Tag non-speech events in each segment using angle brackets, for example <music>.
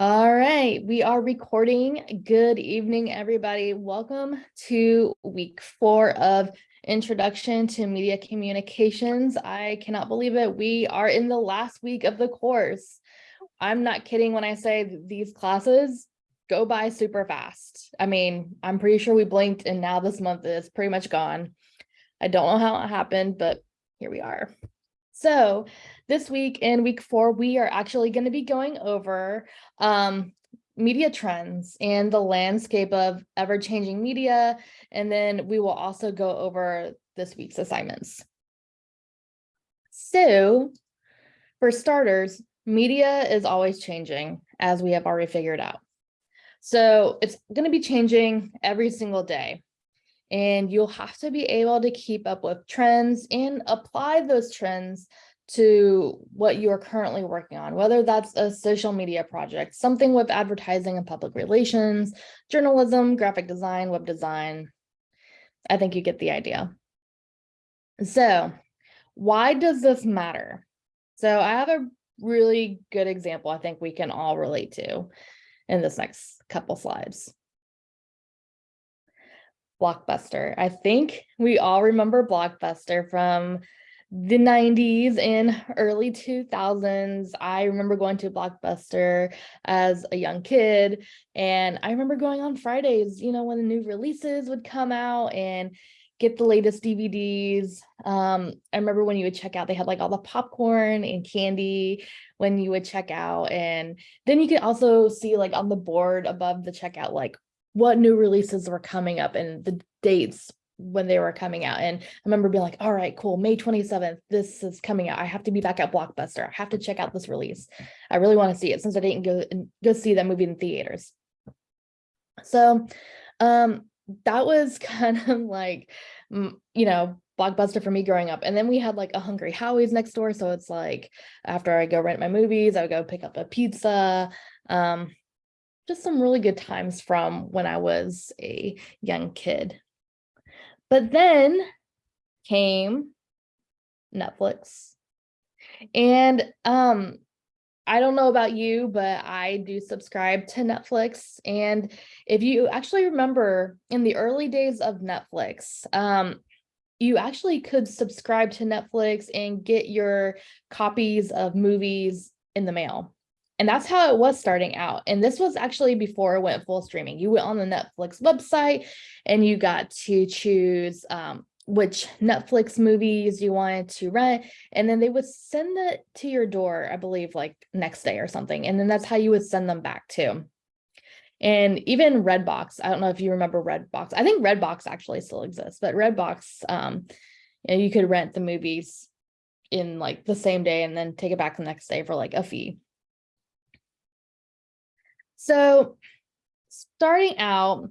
All right, we are recording. Good evening, everybody. Welcome to week four of Introduction to Media Communications. I cannot believe it. We are in the last week of the course. I'm not kidding when I say these classes go by super fast. I mean, I'm pretty sure we blinked and now this month is pretty much gone. I don't know how it happened, but here we are. So this week in week four, we are actually going to be going over um, media trends and the landscape of ever-changing media. And then we will also go over this week's assignments. So for starters, media is always changing as we have already figured out. So it's going to be changing every single day and you'll have to be able to keep up with trends and apply those trends to what you are currently working on, whether that's a social media project, something with advertising and public relations, journalism, graphic design, web design. I think you get the idea. So why does this matter? So I have a really good example I think we can all relate to in this next couple slides. Blockbuster. I think we all remember Blockbuster from the 90s and early 2000s. I remember going to Blockbuster as a young kid and I remember going on Fridays, you know, when the new releases would come out and get the latest DVDs. Um, I remember when you would check out, they had like all the popcorn and candy when you would check out. And then you could also see like on the board above the checkout, like what new releases were coming up and the dates when they were coming out. And I remember being like, all right, cool, May 27th, this is coming out. I have to be back at Blockbuster. I have to check out this release. I really want to see it since I didn't go, go see that movie in theaters. So um, that was <laughs> kind of like, you know, Blockbuster for me growing up. And then we had like a Hungry Howie's next door. So it's like after I go rent my movies, I would go pick up a pizza. Um, just some really good times from when I was a young kid. But then came Netflix. And um, I don't know about you, but I do subscribe to Netflix. And if you actually remember in the early days of Netflix, um, you actually could subscribe to Netflix and get your copies of movies in the mail. And that's how it was starting out. And this was actually before it went full streaming. You went on the Netflix website and you got to choose um, which Netflix movies you wanted to rent. And then they would send it to your door, I believe like next day or something. And then that's how you would send them back too. And even Redbox, I don't know if you remember Redbox. I think Redbox actually still exists, but Redbox, um, you, know, you could rent the movies in like the same day and then take it back the next day for like a fee. So starting out,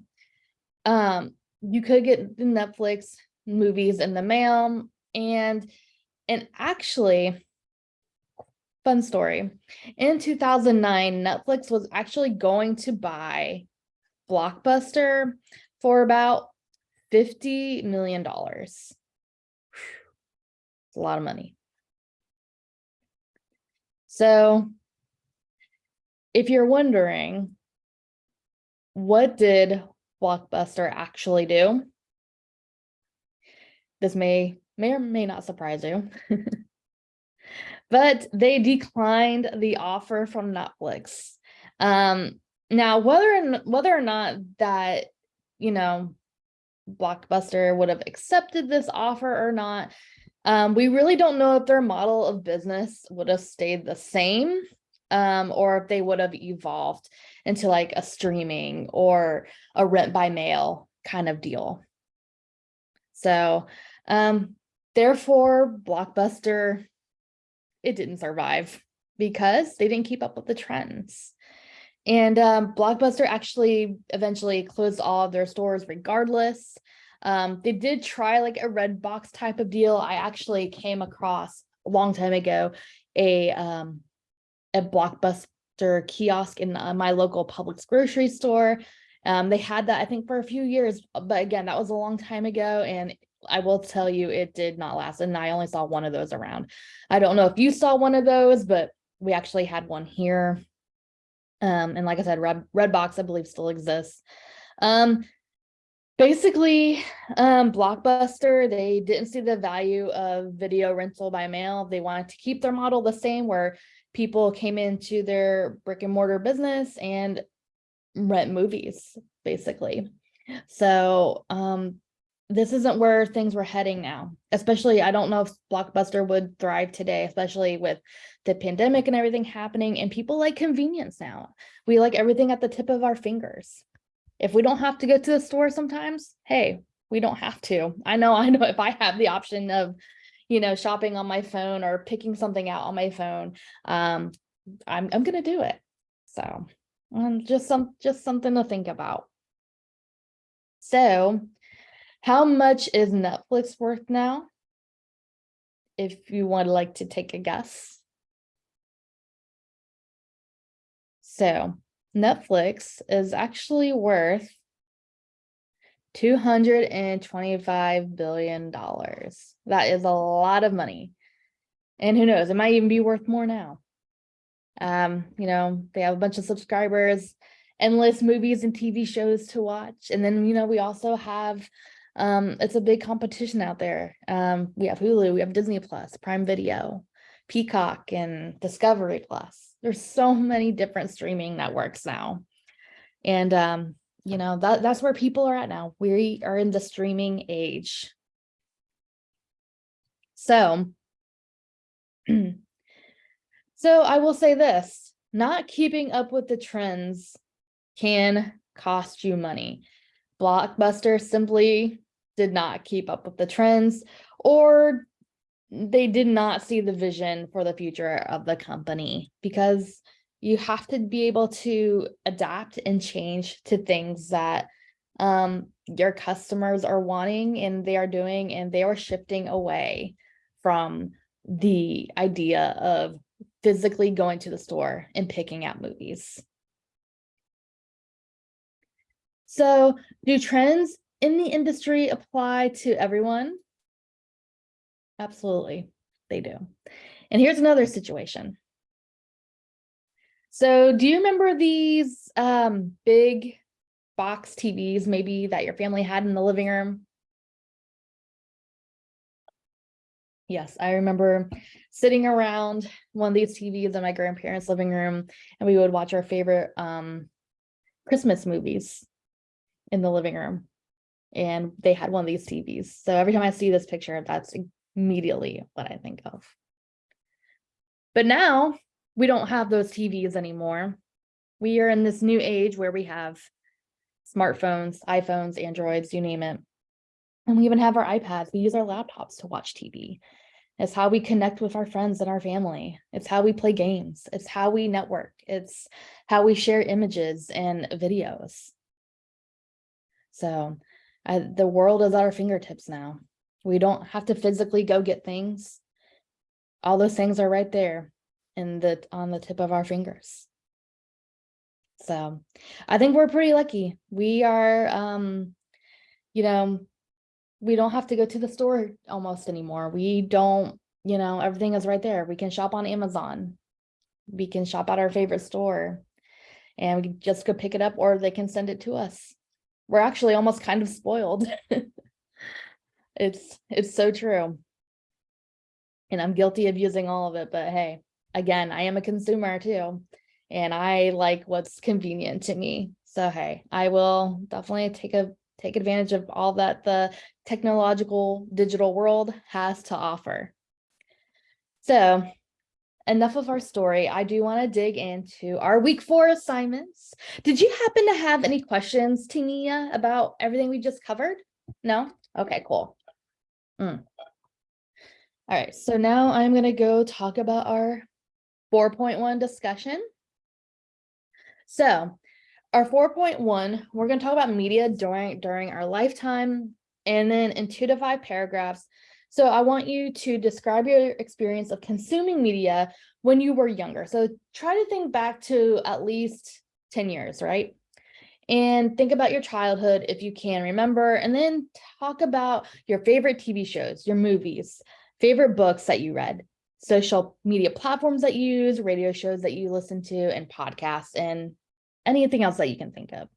um, you could get the Netflix movies in the mail and and actually fun story. In 2009 netflix was actually going to buy blockbuster for about 50 million dollars. A lot of money. So if you're wondering, what did Blockbuster actually do? This may, may or may not surprise you. <laughs> but they declined the offer from Netflix. Um, now, whether whether or not that, you know, Blockbuster would have accepted this offer or not, um, we really don't know if their model of business would have stayed the same um, or if they would have evolved into like a streaming or a rent by mail kind of deal. So um, therefore, Blockbuster, it didn't survive because they didn't keep up with the trends. And um, Blockbuster actually eventually closed all of their stores regardless. Um, they did try like a Redbox type of deal. I actually came across a long time ago a um, a Blockbuster kiosk in uh, my local Publix grocery store. Um, they had that, I think, for a few years, but again, that was a long time ago. And I will tell you, it did not last. And I only saw one of those around. I don't know if you saw one of those, but we actually had one here. Um, and like I said, Red Redbox, I believe, still exists. Um, basically, um, Blockbuster, they didn't see the value of video rental by mail. They wanted to keep their model the same where people came into their brick and mortar business and rent movies, basically. So um, this isn't where things were heading now. Especially, I don't know if Blockbuster would thrive today, especially with the pandemic and everything happening. And people like convenience now. We like everything at the tip of our fingers. If we don't have to go to the store sometimes, hey, we don't have to. I know, <laughs> I know if I have the option of, you know, shopping on my phone or picking something out on my phone, um, I'm, I'm going to do it. So um, just some, just something to think about. So how much is Netflix worth now? If you would like to take a guess. So Netflix is actually worth $225 billion. That is a lot of money. And who knows, it might even be worth more now. Um, you know, they have a bunch of subscribers, endless movies and TV shows to watch. And then, you know, we also have um, it's a big competition out there. Um, we have Hulu, we have Disney Plus, Prime Video, Peacock, and Discovery Plus. There's so many different streaming networks now. And, um, you know, that, that's where people are at now. We are in the streaming age. So, <clears throat> so I will say this, not keeping up with the trends can cost you money. Blockbuster simply did not keep up with the trends or they did not see the vision for the future of the company because you have to be able to adapt and change to things that um, your customers are wanting and they are doing and they are shifting away from the idea of physically going to the store and picking out movies. So do trends in the industry apply to everyone? Absolutely, they do. And here's another situation. So do you remember these um, big box TVs maybe that your family had in the living room? Yes, I remember sitting around one of these TVs in my grandparents' living room and we would watch our favorite um, Christmas movies in the living room and they had one of these TVs. So every time I see this picture, that's immediately what I think of. But now we don't have those TVs anymore. We are in this new age where we have smartphones, iPhones, Androids, you name it. And we even have our iPads. We use our laptops to watch TV. It's how we connect with our friends and our family. It's how we play games. It's how we network. It's how we share images and videos. So uh, the world is at our fingertips now. We don't have to physically go get things. All those things are right there in the on the tip of our fingers. So I think we're pretty lucky. We are, um, you know, we don't have to go to the store almost anymore. We don't, you know, everything is right there. We can shop on Amazon. We can shop at our favorite store and we just go pick it up or they can send it to us we're actually almost kind of spoiled. <laughs> it's it's so true. And I'm guilty of using all of it, but hey, again, I am a consumer too. And I like what's convenient to me. So hey, I will definitely take a take advantage of all that the technological digital world has to offer. So enough of our story. I do want to dig into our week four assignments. Did you happen to have any questions, Tania, about everything we just covered? No? Okay, cool. Mm. All right, so now I'm going to go talk about our 4.1 discussion. So our 4.1, we're going to talk about media during, during our lifetime, and then in two to five paragraphs, so I want you to describe your experience of consuming media when you were younger. So try to think back to at least 10 years, right? And think about your childhood if you can remember, and then talk about your favorite TV shows, your movies, favorite books that you read. Social media platforms that you use, radio shows that you listen to, and podcasts, and anything else that you can think of.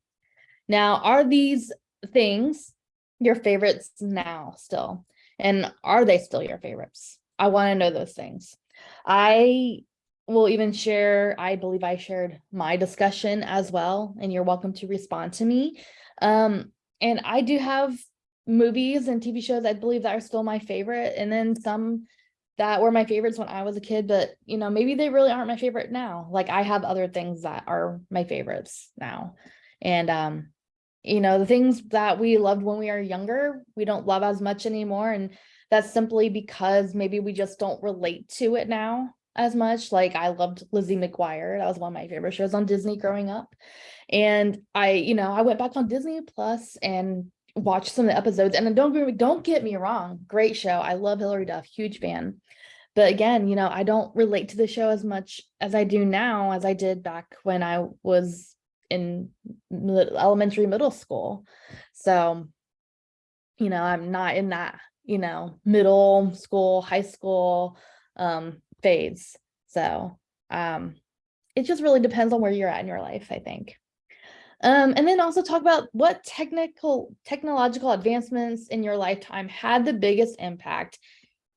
Now, are these things your favorites now still? And are they still your favorites? I want to know those things. I will even share, I believe I shared my discussion as well, and you're welcome to respond to me. Um, and I do have movies and TV shows I believe that are still my favorite, and then some that were my favorites when I was a kid, but you know, maybe they really aren't my favorite now. Like I have other things that are my favorites now. And um, you know, the things that we loved when we are younger, we don't love as much anymore. And that's simply because maybe we just don't relate to it now as much. Like I loved Lizzie McGuire. That was one of my favorite shows on Disney growing up. And I, you know, I went back on Disney Plus and watched some of the episodes. And don't, don't get me wrong, great show. I love Hilary Duff, huge fan. But again, you know, I don't relate to the show as much as I do now as I did back when I was in elementary, middle school. So, you know, I'm not in that, you know, middle school, high school um, phase. So um, it just really depends on where you're at in your life, I think. Um, and then also talk about what technical technological advancements in your lifetime had the biggest impact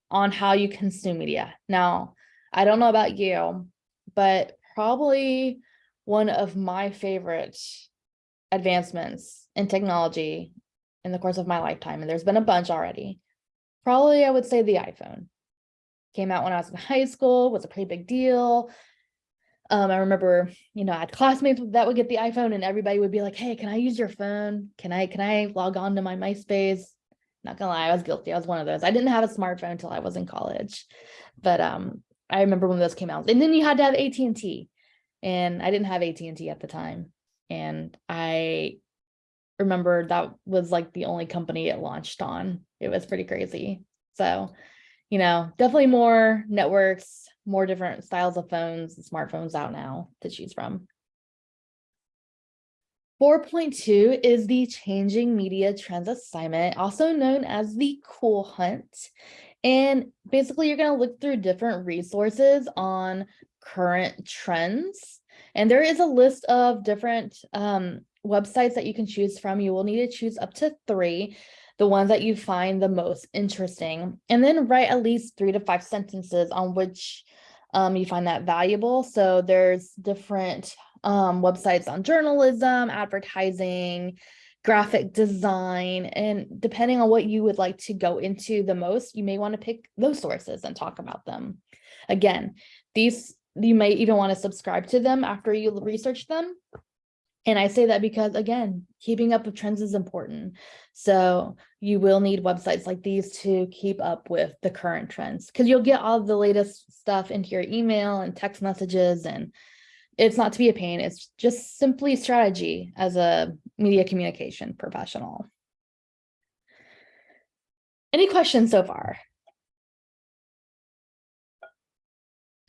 on how you consume media. Now, I don't know about you, but probably one of my favorite advancements in technology in the course of my lifetime, and there's been a bunch already, probably I would say the iPhone. Came out when I was in high school, was a pretty big deal. Um, I remember, you know, I had classmates that would get the iPhone and everybody would be like, hey, can I use your phone? Can I, can I log on to my MySpace? Not gonna lie, I was guilty. I was one of those. I didn't have a smartphone until I was in college, but um, I remember when those came out. And then you had to have AT&T and I didn't have AT&T at the time. And I remember that was like the only company it launched on. It was pretty crazy. So, you know, definitely more networks, more different styles of phones and smartphones out now to choose from. 4.2 is the Changing Media Trends assignment, also known as the Cool Hunt. And basically, you're going to look through different resources on current trends. And there is a list of different um, websites that you can choose from. You will need to choose up to three, the ones that you find the most interesting, and then write at least three to five sentences on which um, you find that valuable. So there's different um, websites on journalism, advertising, graphic design, and depending on what you would like to go into the most, you may want to pick those sources and talk about them. Again, these you may even want to subscribe to them after you research them. And I say that because, again, keeping up with trends is important. So you will need websites like these to keep up with the current trends because you'll get all the latest stuff into your email and text messages and it's not to be a pain. It's just simply strategy as a media communication professional. Any questions so far?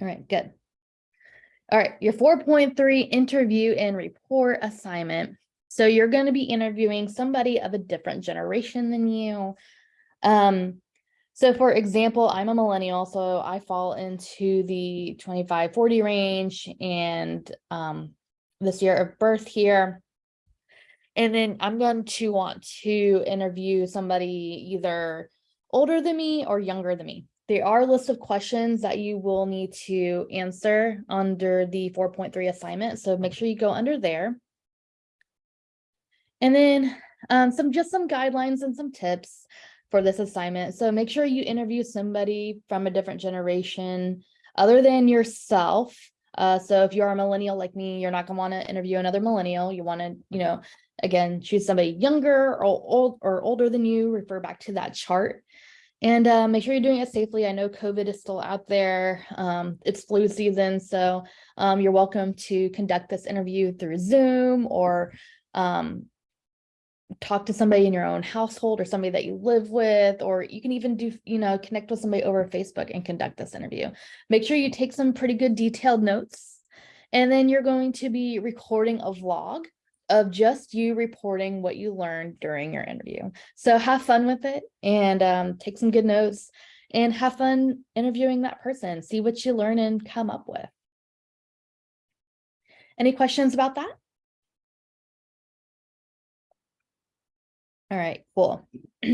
All right, good. All right, your 4.3 interview and report assignment. So you're going to be interviewing somebody of a different generation than you. Um, so for example, I'm a millennial, so I fall into the 25, 40 range and um, this year of birth here. And then I'm going to want to interview somebody either older than me or younger than me. There are a list of questions that you will need to answer under the 4.3 assignment. So make sure you go under there. And then um, some just some guidelines and some tips for this assignment. So make sure you interview somebody from a different generation other than yourself. Uh, so if you're a millennial like me, you're not gonna want to interview another millennial. You want to, you know, again, choose somebody younger or old or older than you, refer back to that chart. And uh, make sure you're doing it safely. I know COVID is still out there. Um, it's flu season, so um, you're welcome to conduct this interview through Zoom or um, talk to somebody in your own household or somebody that you live with, or you can even do, you know, connect with somebody over Facebook and conduct this interview. Make sure you take some pretty good detailed notes. And then you're going to be recording a vlog of just you reporting what you learned during your interview. So have fun with it and um, take some good notes. and have fun interviewing that person, see what you learn and come up with. Any questions about that? All right, cool. <clears throat>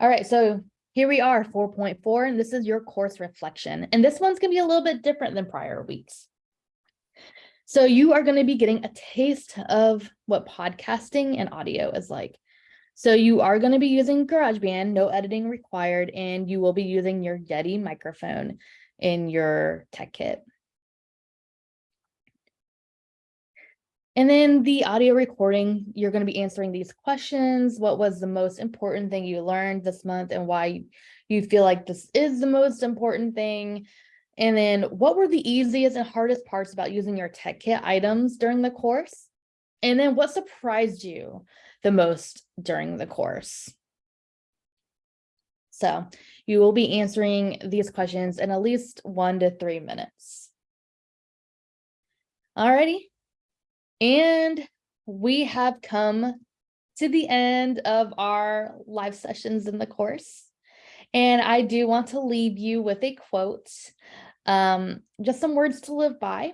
All right, so here we are, 4.4, and this is your course reflection. And this one's gonna be a little bit different than prior weeks. So you are gonna be getting a taste of what podcasting and audio is like. So you are gonna be using GarageBand, no editing required, and you will be using your Yeti microphone in your tech kit. And then the audio recording, you're going to be answering these questions. What was the most important thing you learned this month and why you feel like this is the most important thing? And then what were the easiest and hardest parts about using your tech kit items during the course? And then what surprised you the most during the course? So you will be answering these questions in at least one to three minutes. Alrighty, and we have come to the end of our live sessions in the course. And I do want to leave you with a quote, um, just some words to live by.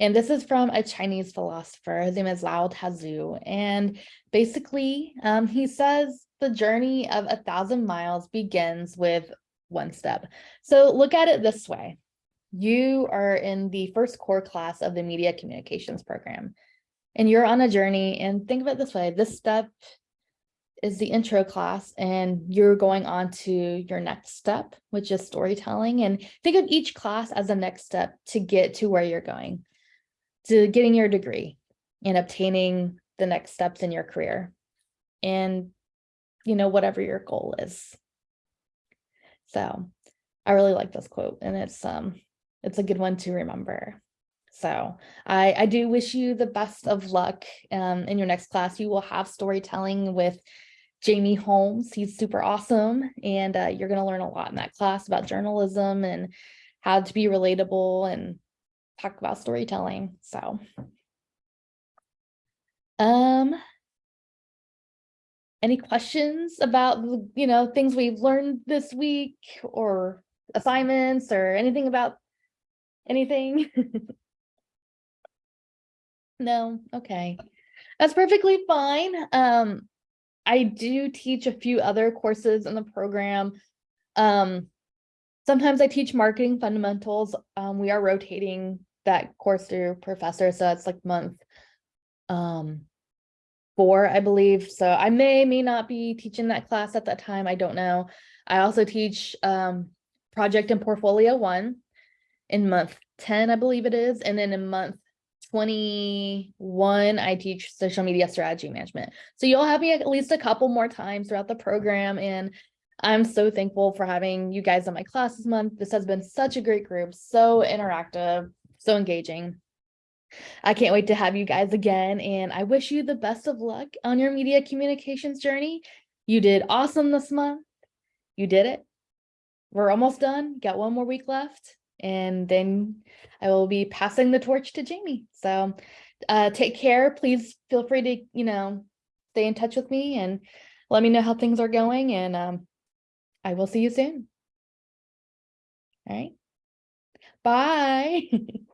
And this is from a Chinese philosopher. His name is Lao Tzu. And basically, um, he says the journey of a thousand miles begins with one step. So look at it this way. You are in the first core class of the media communications program and you're on a journey and think of it this way, this step is the intro class and you're going on to your next step, which is storytelling. And think of each class as a next step to get to where you're going, to getting your degree and obtaining the next steps in your career and, you know, whatever your goal is. So I really like this quote and it's, um, it's a good one to remember. So I, I do wish you the best of luck um, in your next class. You will have storytelling with Jamie Holmes. He's super awesome. And uh, you're going to learn a lot in that class about journalism and how to be relatable and talk about storytelling. So um, any questions about, you know, things we've learned this week or assignments or anything about anything? <laughs> No, okay. That's perfectly fine. Um, I do teach a few other courses in the program. Um, sometimes I teach marketing fundamentals. Um, we are rotating that course through professor, so it's like month um four, I believe. So I may, may not be teaching that class at that time. I don't know. I also teach um project and portfolio one in month 10, I believe it is. And then in month 21, I teach social media strategy management. So you'll have me at least a couple more times throughout the program. And I'm so thankful for having you guys in my class this month. This has been such a great group, so interactive, so engaging. I can't wait to have you guys again. And I wish you the best of luck on your media communications journey. You did awesome this month. You did it. We're almost done. Got one more week left and then I will be passing the torch to Jamie. So uh, take care. Please feel free to, you know, stay in touch with me and let me know how things are going. And um, I will see you soon. All right. Bye. <laughs>